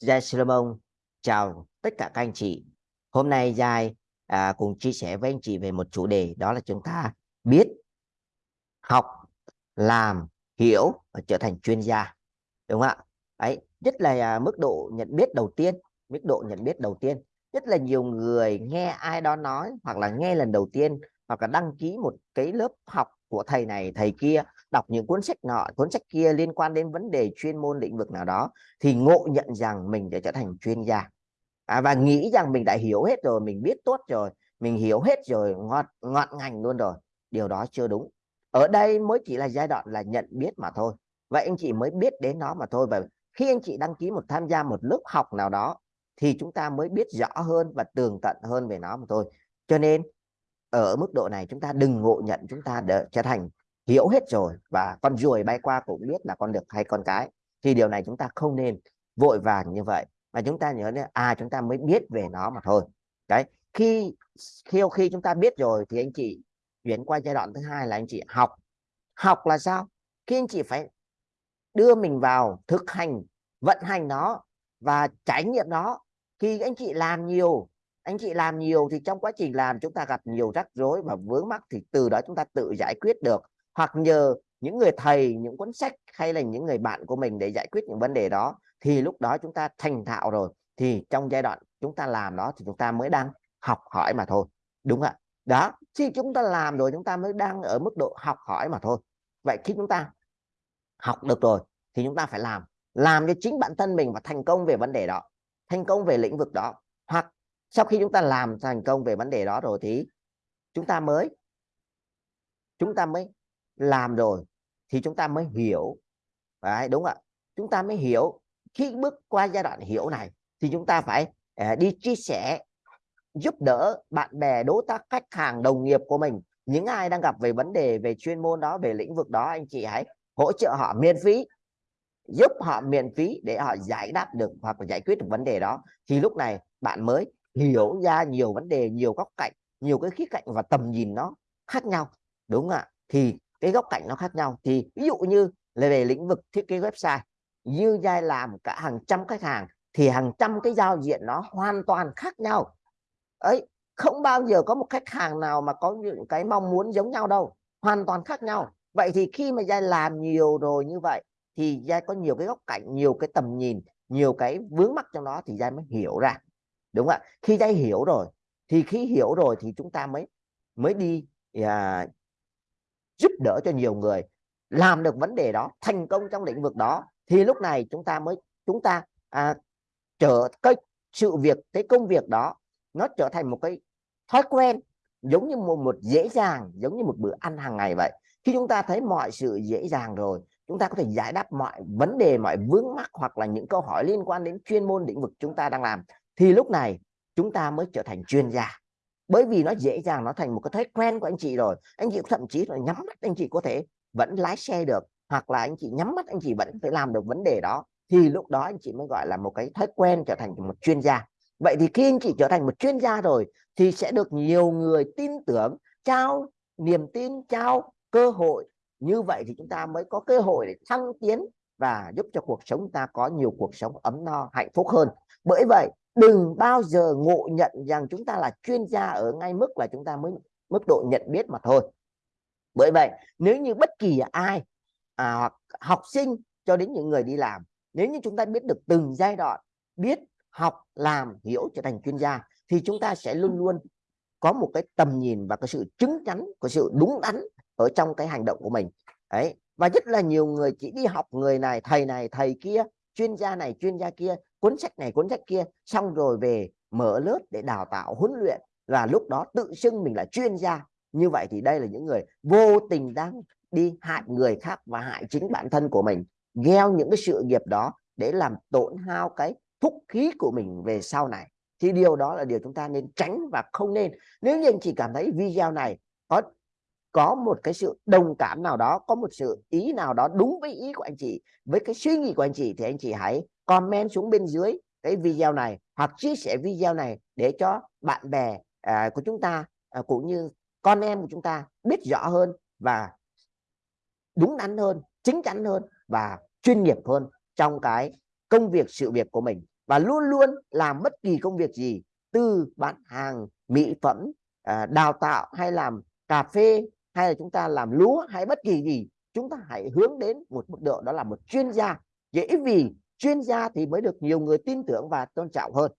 Giai Solomon chào tất cả các anh chị. Hôm nay Giai à, cùng chia sẻ với anh chị về một chủ đề đó là chúng ta biết, học, làm, hiểu và trở thành chuyên gia. Đúng không ạ? Đấy, nhất là à, mức độ nhận biết đầu tiên, mức độ nhận biết đầu tiên. nhất là nhiều người nghe ai đó nói hoặc là nghe lần đầu tiên hoặc là đăng ký một cái lớp học của thầy này thầy kia đọc những cuốn sách nọ cuốn sách kia liên quan đến vấn đề chuyên môn lĩnh vực nào đó thì ngộ nhận rằng mình đã trở thành chuyên gia. À, và nghĩ rằng mình đã hiểu hết rồi mình biết tốt rồi mình hiểu hết rồi ngọt ngọt ngành luôn rồi. Điều đó chưa đúng. Ở đây mới chỉ là giai đoạn là nhận biết mà thôi. Vậy anh chị mới biết đến nó mà thôi. Và khi anh chị đăng ký một tham gia một lớp học nào đó thì chúng ta mới biết rõ hơn và tường tận hơn về nó mà thôi. Cho nên ở mức độ này chúng ta đừng ngộ nhận chúng ta để trở thành hiểu hết rồi và con ruồi bay qua cũng biết là con được hay con cái, thì điều này chúng ta không nên vội vàng như vậy. Mà chúng ta nhớ à chúng ta mới biết về nó mà thôi. Đấy, khi khi khi chúng ta biết rồi thì anh chị chuyển qua giai đoạn thứ hai là anh chị học. Học là sao? Khi anh chị phải đưa mình vào thực hành, vận hành nó và trải nghiệm nó khi anh chị làm nhiều. Anh chị làm nhiều thì trong quá trình làm chúng ta gặp nhiều rắc rối và vướng mắc thì từ đó chúng ta tự giải quyết được hoặc nhờ những người thầy những cuốn sách hay là những người bạn của mình để giải quyết những vấn đề đó thì lúc đó chúng ta thành thạo rồi thì trong giai đoạn chúng ta làm đó thì chúng ta mới đang học hỏi mà thôi đúng ạ đó khi chúng ta làm rồi chúng ta mới đang ở mức độ học hỏi mà thôi vậy khi chúng ta học được rồi thì chúng ta phải làm làm cho chính bản thân mình và thành công về vấn đề đó thành công về lĩnh vực đó hoặc sau khi chúng ta làm thành công về vấn đề đó rồi thì chúng ta mới chúng ta mới làm rồi thì chúng ta mới hiểu. Đấy, đúng ạ. Chúng ta mới hiểu khi bước qua giai đoạn hiểu này thì chúng ta phải uh, đi chia sẻ giúp đỡ bạn bè đối tác khách hàng đồng nghiệp của mình. Những ai đang gặp về vấn đề về chuyên môn đó về lĩnh vực đó anh chị hãy hỗ trợ họ miễn phí giúp họ miễn phí để họ giải đáp được hoặc là giải quyết được vấn đề đó. Thì lúc này bạn mới hiểu ra nhiều vấn đề nhiều góc cạnh nhiều cái khía cạnh và tầm nhìn nó khác nhau. Đúng ạ. Thì cái góc cạnh nó khác nhau. Thì ví dụ như là về lĩnh vực thiết kế website như giai làm cả hàng trăm khách hàng thì hàng trăm cái giao diện nó hoàn toàn khác nhau. Ấy không bao giờ có một khách hàng nào mà có những cái mong muốn giống nhau đâu hoàn toàn khác nhau. Vậy thì khi mà giai làm nhiều rồi như vậy thì giai có nhiều cái góc cạnh nhiều cái tầm nhìn nhiều cái vướng mắc trong đó thì giai mới hiểu ra. Đúng không ạ? Khi giai hiểu rồi thì khi hiểu rồi thì chúng ta mới mới đi à, giúp đỡ cho nhiều người làm được vấn đề đó thành công trong lĩnh vực đó thì lúc này chúng ta mới chúng ta à, trở cái sự việc cái công việc đó nó trở thành một cái thói quen giống như một, một dễ dàng giống như một bữa ăn hàng ngày vậy. Khi chúng ta thấy mọi sự dễ dàng rồi chúng ta có thể giải đáp mọi vấn đề mọi vướng mắc hoặc là những câu hỏi liên quan đến chuyên môn lĩnh vực chúng ta đang làm thì lúc này chúng ta mới trở thành chuyên gia bởi vì nó dễ dàng, nó thành một cái thói quen của anh chị rồi. Anh chị thậm chí là nhắm mắt anh chị có thể vẫn lái xe được, hoặc là anh chị nhắm mắt anh chị vẫn phải làm được vấn đề đó, thì lúc đó anh chị mới gọi là một cái thói quen trở thành một chuyên gia. Vậy thì khi anh chị trở thành một chuyên gia rồi, thì sẽ được nhiều người tin tưởng, trao niềm tin, trao cơ hội. Như vậy thì chúng ta mới có cơ hội để thăng tiến và giúp cho cuộc sống ta có nhiều cuộc sống ấm no, hạnh phúc hơn. Bởi vậy đừng bao giờ ngộ nhận rằng chúng ta là chuyên gia ở ngay mức là chúng ta mới mức độ nhận biết mà thôi. Bởi vậy nếu như bất kỳ ai à, hoặc học sinh cho đến những người đi làm nếu như chúng ta biết được từng giai đoạn biết học làm hiểu trở thành chuyên gia thì chúng ta sẽ luôn luôn có một cái tầm nhìn và cái sự chứng chắn của sự đúng đắn ở trong cái hành động của mình. Đấy và rất là nhiều người chỉ đi học người này thầy này thầy kia chuyên gia này chuyên gia kia cuốn sách này, cuốn sách kia, xong rồi về mở lớp để đào tạo, huấn luyện và lúc đó tự xưng mình là chuyên gia. Như vậy thì đây là những người vô tình đang đi hại người khác và hại chính bản thân của mình, gieo những cái sự nghiệp đó để làm tổn hao cái phúc khí của mình về sau này. Thì điều đó là điều chúng ta nên tránh và không nên. Nếu như anh chị cảm thấy video này có có một cái sự đồng cảm nào đó, có một sự ý nào đó đúng với ý của anh chị, với cái suy nghĩ của anh chị thì anh chị hãy comment xuống bên dưới cái video này hoặc chia sẻ video này để cho bạn bè à, của chúng ta à, cũng như con em của chúng ta biết rõ hơn và đúng đắn hơn chính chắn hơn và chuyên nghiệp hơn trong cái công việc sự việc của mình. Và luôn luôn làm bất kỳ công việc gì từ bán hàng mỹ phẩm à, đào tạo hay làm cà phê hay là chúng ta làm lúa hay bất kỳ gì chúng ta hãy hướng đến một mức độ đó là một chuyên gia. Dễ vì chuyên gia thì mới được nhiều người tin tưởng và tôn trọng hơn.